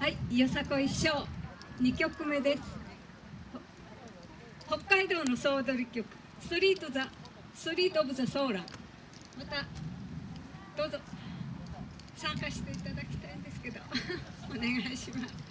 はいよさこい賞2曲目です。北海道の総踊り曲。ストリートザストリートオブザソーラー。またどうぞ。参加していただきたいんですけど。お願いします。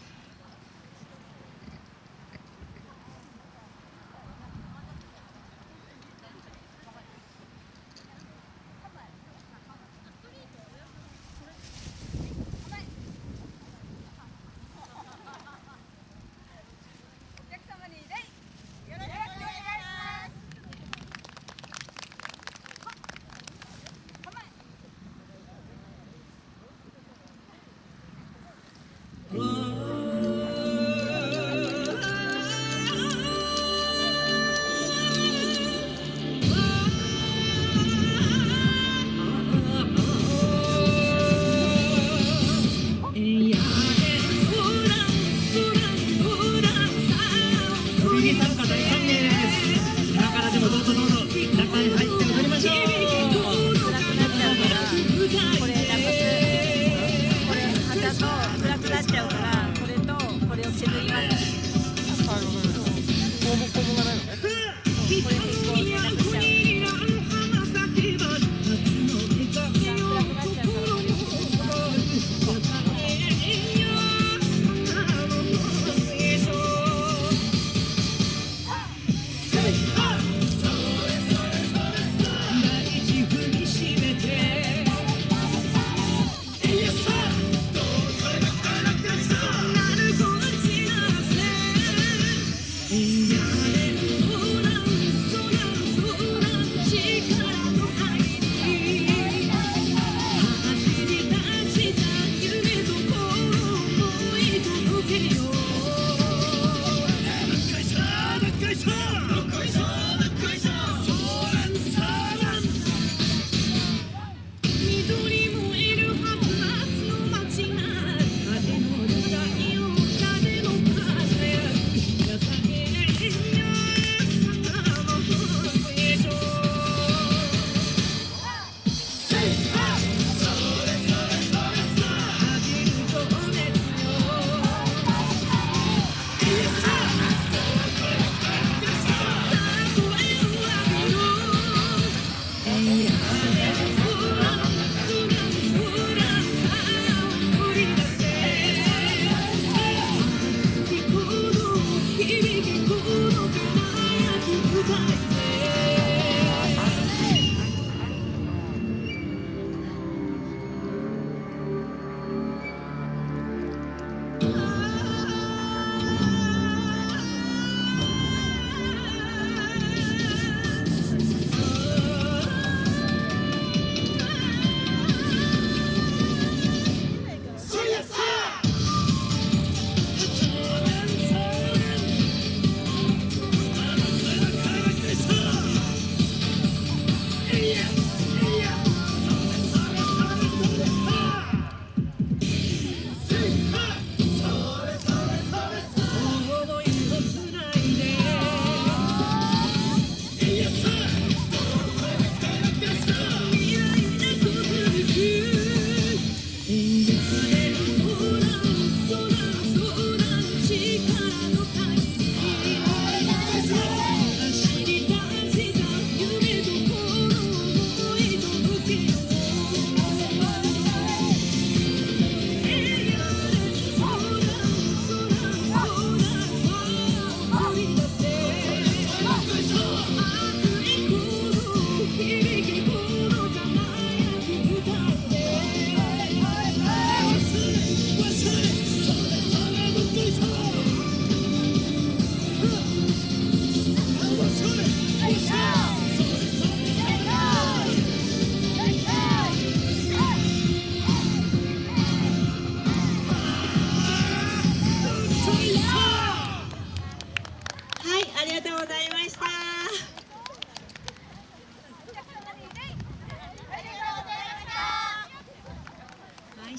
Yeah.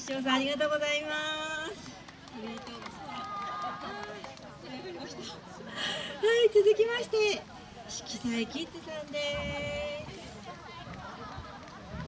塩さんありがとうございます。はい、続きまして、色彩キッズさんです。